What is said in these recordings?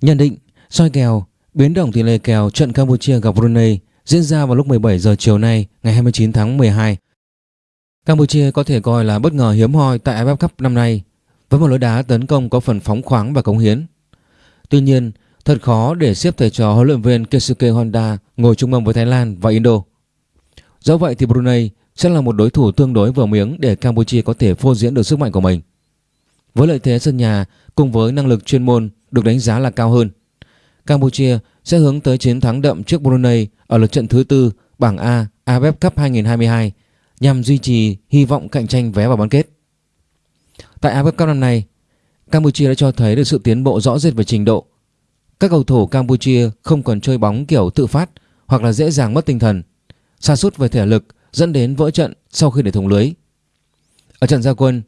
Nhận định, soi kèo, biến động tỷ lệ kèo trận Campuchia gặp Brunei diễn ra vào lúc 17 giờ chiều nay ngày 29 tháng 12. Campuchia có thể coi là bất ngờ hiếm hoi tại AFF Cup năm nay với một lối đá tấn công có phần phóng khoáng và cống hiến. Tuy nhiên, thật khó để xếp thầy trò huấn luyện viên Keisuke Honda ngồi chung mâm với Thái Lan và Indo. Do vậy thì Brunei sẽ là một đối thủ tương đối vừa miếng để Campuchia có thể phô diễn được sức mạnh của mình. Với lợi thế sân nhà cùng với năng lực chuyên môn được đánh giá là cao hơn, Campuchia sẽ hướng tới chiến thắng đậm trước Brunei ở lượt trận thứ tư bảng A AFF Cup 2022 nhằm duy trì hy vọng cạnh tranh vé vào bán kết. Tại AFF Cup năm nay, Campuchia đã cho thấy được sự tiến bộ rõ rệt về trình độ. Các cầu thủ Campuchia không còn chơi bóng kiểu tự phát hoặc là dễ dàng mất tinh thần, sa sút về thể lực dẫn đến vỡ trận sau khi để thủng lưới. Ở trận gia quân,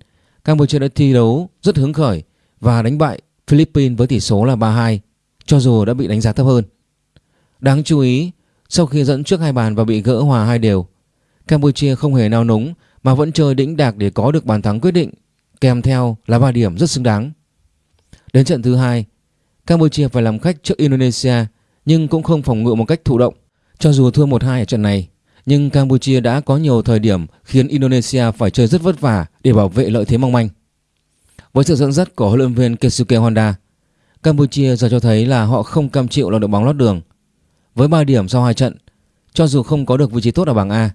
Campuchia đã thi đấu rất hứng khởi và đánh bại Philippines với tỷ số là 3-2 cho dù đã bị đánh giá thấp hơn. Đáng chú ý, sau khi dẫn trước hai bàn và bị gỡ hòa hai đều, Campuchia không hề nao núng mà vẫn chơi đĩnh đạc để có được bàn thắng quyết định, kèm theo là 3 điểm rất xứng đáng. Đến trận thứ hai, Campuchia phải làm khách trước Indonesia nhưng cũng không phòng ngự một cách thụ động. Cho dù thua 1-2 ở trận này, nhưng Campuchia đã có nhiều thời điểm khiến Indonesia phải chơi rất vất vả để bảo vệ lợi thế mong manh. Với sự dẫn dắt của huấn luyện viên Keisuke Honda, Campuchia giờ cho thấy là họ không cam chịu là đội bóng lót đường. Với 3 điểm sau hai trận, cho dù không có được vị trí tốt ở bảng A,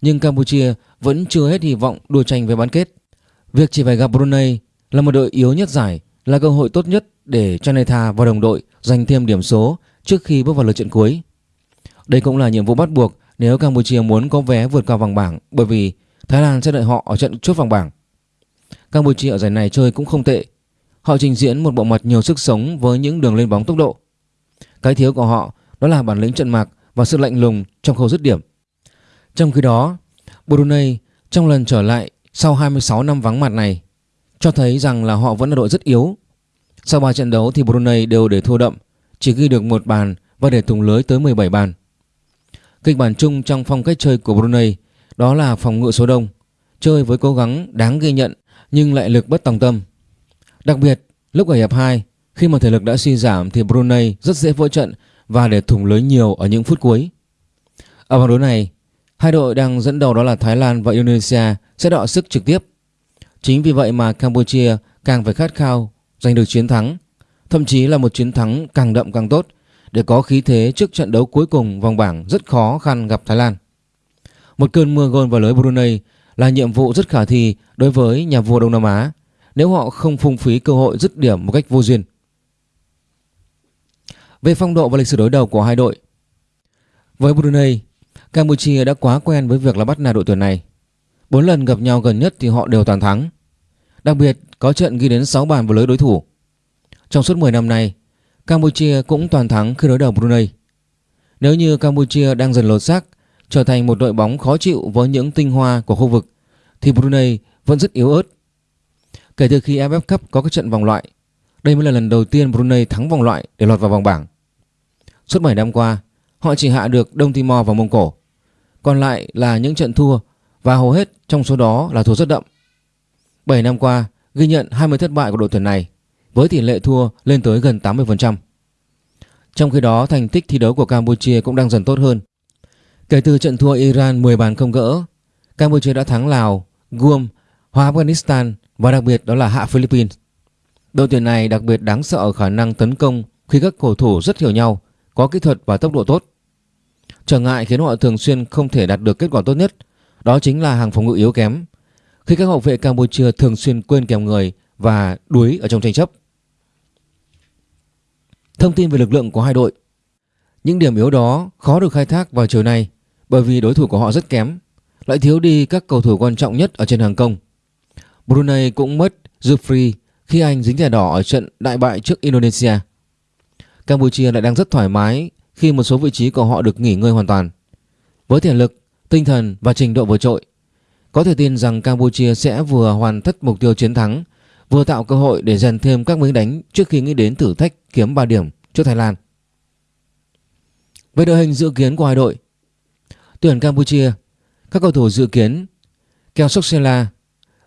nhưng Campuchia vẫn chưa hết hy vọng đua tranh với bán kết. Việc chỉ phải gặp Brunei là một đội yếu nhất giải là cơ hội tốt nhất để Chaneta và đồng đội giành thêm điểm số trước khi bước vào lượt trận cuối. Đây cũng là nhiệm vụ bắt buộc nếu Campuchia muốn có vé vượt qua vòng bảng bởi vì Thái Lan sẽ đợi họ ở trận chốt vòng bảng. Campuchia ở giải này chơi cũng không tệ. Họ trình diễn một bộ mặt nhiều sức sống với những đường lên bóng tốc độ. Cái thiếu của họ đó là bản lĩnh trận mạc và sự lạnh lùng trong khâu dứt điểm. Trong khi đó, Brunei trong lần trở lại sau 26 năm vắng mặt này cho thấy rằng là họ vẫn là đội rất yếu. Sau 3 trận đấu thì Brunei đều để thua đậm, chỉ ghi được một bàn và để thủng lưới tới 17 bàn. Kịch bản chung trong phong cách chơi của Brunei đó là phòng ngự số đông, chơi với cố gắng đáng ghi nhận nhưng lại lực bất tòng tâm. Đặc biệt, lúc ở hiệp 2, khi mà thể lực đã suy giảm thì Brunei rất dễ vỡ trận và để thủng lưới nhiều ở những phút cuối. Ở vòng đấu này, hai đội đang dẫn đầu đó là Thái Lan và Indonesia sẽ đọ sức trực tiếp. Chính vì vậy mà Campuchia càng phải khát khao giành được chiến thắng, thậm chí là một chiến thắng càng đậm càng tốt để có khí thế trước trận đấu cuối cùng vòng bảng rất khó khăn gặp Thái Lan. Một cơn mưa gôn vào lưới Brunei là nhiệm vụ rất khả thi đối với nhà vua Đông Nam Á nếu họ không phung phí cơ hội dứt điểm một cách vô duyên. Về phong độ và lịch sử đối đầu của hai đội Với Brunei, Campuchia đã quá quen với việc là bắt nạt đội tuyển này. bốn lần gặp nhau gần nhất thì họ đều toàn thắng. Đặc biệt có trận ghi đến 6 bàn vào lưới đối thủ. Trong suốt 10 năm nay, Campuchia cũng toàn thắng khi đối đầu Brunei. Nếu như Campuchia đang dần lột xác trở thành một đội bóng khó chịu với những tinh hoa của khu vực thì Brunei vẫn rất yếu ớt. Kể từ khi AFF Cup có các trận vòng loại, đây mới là lần đầu tiên Brunei thắng vòng loại để lọt vào vòng bảng. Suốt 7 năm qua, họ chỉ hạ được Đông Timor và Mông Cổ. Còn lại là những trận thua và hầu hết trong số đó là thua rất đậm. 7 năm qua, ghi nhận 20 thất bại của đội tuyển này với tỷ lệ thua lên tới gần 80%. Trong khi đó, thành tích thi đấu của Campuchia cũng đang dần tốt hơn. Kể từ trận thua Iran 10 bàn không gỡ, Campuchia đã thắng Lào, Guam, Hoa Afghanistan và đặc biệt đó là hạ Philippines. Đội tuyển này đặc biệt đáng sợ ở khả năng tấn công khi các cầu thủ rất hiểu nhau, có kỹ thuật và tốc độ tốt. Trở ngại khiến họ thường xuyên không thể đạt được kết quả tốt nhất, đó chính là hàng phòng ngự yếu kém. Khi các hậu vệ Campuchia thường xuyên quên kèm người và đuối ở trong tranh chấp. Thông tin về lực lượng của hai đội Những điểm yếu đó khó được khai thác vào chiều nay bởi vì đối thủ của họ rất kém, lại thiếu đi các cầu thủ quan trọng nhất ở trên hàng công. Brunei cũng mất Jufri khi anh dính thẻ đỏ ở trận đại bại trước Indonesia. Campuchia lại đang rất thoải mái khi một số vị trí của họ được nghỉ ngơi hoàn toàn. Với thể lực, tinh thần và trình độ vượt trội, có thể tin rằng Campuchia sẽ vừa hoàn tất mục tiêu chiến thắng, vừa tạo cơ hội để dần thêm các miếng đánh trước khi nghĩ đến thử thách kiếm 3 điểm trước Thái Lan. Về đội hình dự kiến của hai đội, tuyển Campuchia, các cầu thủ dự kiến Keo Soksela,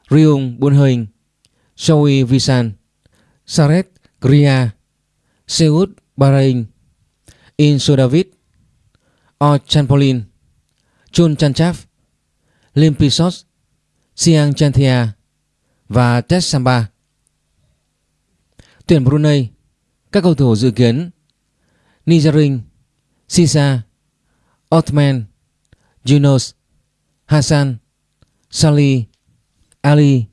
Ryung Bunheing, Shoei Visan, Saret Gria, Seoul Bahrain In Sodavid, O Chanpolin, Chun Chanchaf Lim Pisos Siang Chanthia và Tess Samba. Tuyển Brunei, các cầu thủ dự kiến Nijarin, Sisa, Othman, Yunus, Hassan, Sali, Ali,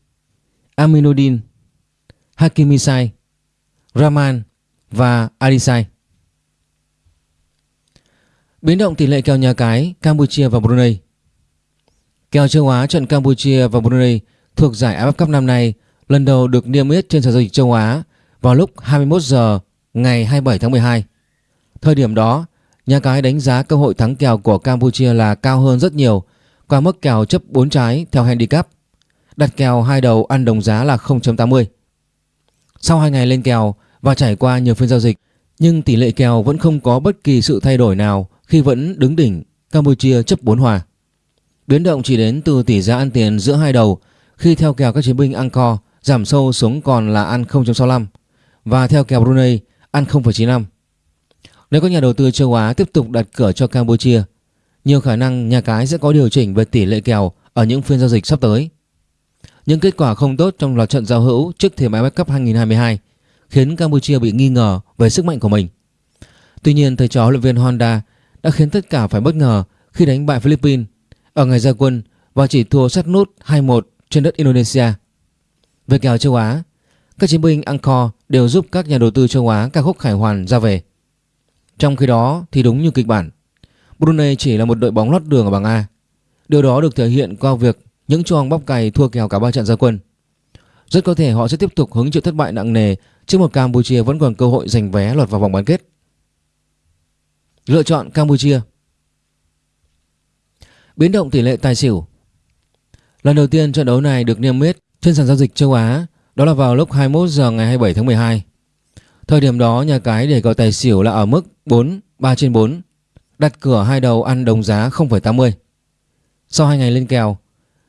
Aminuddin, Hakimisai, Rahman và Arisai. Biến động tỷ lệ kèo nhà cái Campuchia và Brunei Kèo châu Á trận Campuchia và Brunei thuộc giải AFF Cup năm nay lần đầu được niêm yết trên sàn giao dịch châu Á vào lúc 21 giờ ngày 27 tháng 12. Thời điểm đó, nhà cái đánh giá cơ hội thắng kèo của Campuchia là cao hơn rất nhiều qua mức kèo chấp 4 trái theo handicap. Đặt kèo hai đầu ăn đồng giá là 0.80. Sau 2 ngày lên kèo và trải qua nhiều phiên giao dịch, nhưng tỷ lệ kèo vẫn không có bất kỳ sự thay đổi nào khi vẫn đứng đỉnh Campuchia chấp 4 hòa. Biến động chỉ đến từ tỷ giá ăn tiền giữa hai đầu khi theo kèo các chiến binh Angkor giảm sâu xuống còn là ăn 0.65 và theo kèo Brunei ăn 0.95. Nếu các nhà đầu tư châu Á tiếp tục đặt cửa cho Campuchia, nhiều khả năng nhà cái sẽ có điều chỉnh về tỷ lệ kèo ở những phiên giao dịch sắp tới. Những kết quả không tốt trong loạt trận giao hữu trước thềm AFF Cup 2022 khiến Campuchia bị nghi ngờ về sức mạnh của mình. Tuy nhiên, thầy trò huấn luyện viên Honda đã khiến tất cả phải bất ngờ khi đánh bại Philippines ở ngày ra quân và chỉ thua sát nút 2-1 trên đất Indonesia. Về kèo châu Á, các chiến binh Angkor đều giúp các nhà đầu tư châu Á ca khúc khải hoàn ra về. Trong khi đó thì đúng như kịch bản, Brunei chỉ là một đội bóng lót đường ở bảng A. Điều đó được thể hiện qua việc những choang bóc cày thua kèo cả ba trận ra quân. Rất có thể họ sẽ tiếp tục hứng chịu thất bại nặng nề trước một Campuchia vẫn còn cơ hội giành vé lọt vào vòng bán kết. Lựa chọn Campuchia Biến động tỷ lệ tài xỉu Lần đầu tiên trận đấu này được niêm yết trên sàn giao dịch châu Á đó là vào lúc 21 giờ ngày 27 tháng 12. Thời điểm đó nhà cái để gọi tài xỉu là ở mức 4 3 trên 4 đặt cửa hai đầu ăn đồng giá 0,80. Sau 2 ngày lên kèo,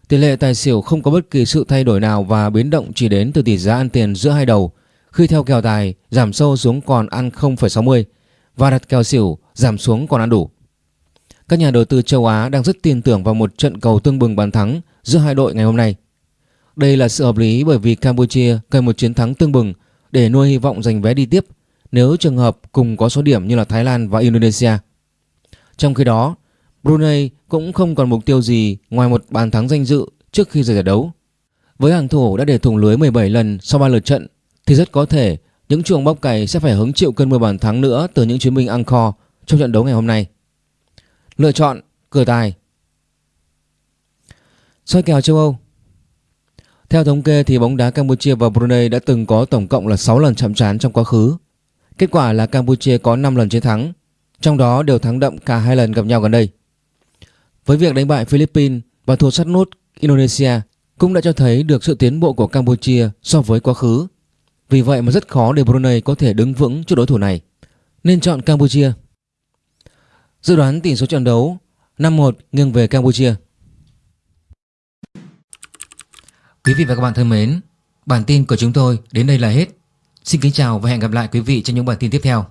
tỷ lệ tài xỉu không có bất kỳ sự thay đổi nào và biến động chỉ đến từ tỷ giá ăn tiền giữa hai đầu khi theo kèo tài giảm sâu xuống còn ăn 0,60 và đặt kèo xỉu giảm xuống còn ăn đủ. Các nhà đầu tư châu Á đang rất tin tưởng vào một trận cầu tương bừng bàn thắng giữa hai đội ngày hôm nay. Đây là sự hợp lý bởi vì Campuchia cần một chiến thắng tương bừng để nuôi hy vọng giành vé đi tiếp nếu trường hợp cùng có số điểm như là Thái Lan và Indonesia. Trong khi đó, Brunei cũng không còn mục tiêu gì ngoài một bàn thắng danh dự trước khi rời giải đấu. Với hàng thủ đã để thủng lưới 17 lần sau 3 lượt trận thì rất có thể những chuồng bóc cày sẽ phải hứng chịu cơn mưa bàn thắng nữa từ những chiến binh Angkor trong trận đấu ngày hôm nay. Lựa chọn cửa tài soi kèo châu Âu theo thống kê thì bóng đá Campuchia và Brunei đã từng có tổng cộng là 6 lần chạm trán trong quá khứ. Kết quả là Campuchia có 5 lần chiến thắng, trong đó đều thắng đậm cả hai lần gặp nhau gần đây. Với việc đánh bại Philippines và thua sát nút Indonesia cũng đã cho thấy được sự tiến bộ của Campuchia so với quá khứ. Vì vậy mà rất khó để Brunei có thể đứng vững trước đối thủ này. Nên chọn Campuchia. Dự đoán tỷ số trận đấu 5-1 nghiêng về Campuchia. Quý vị và các bạn thân mến, bản tin của chúng tôi đến đây là hết. Xin kính chào và hẹn gặp lại quý vị trong những bản tin tiếp theo.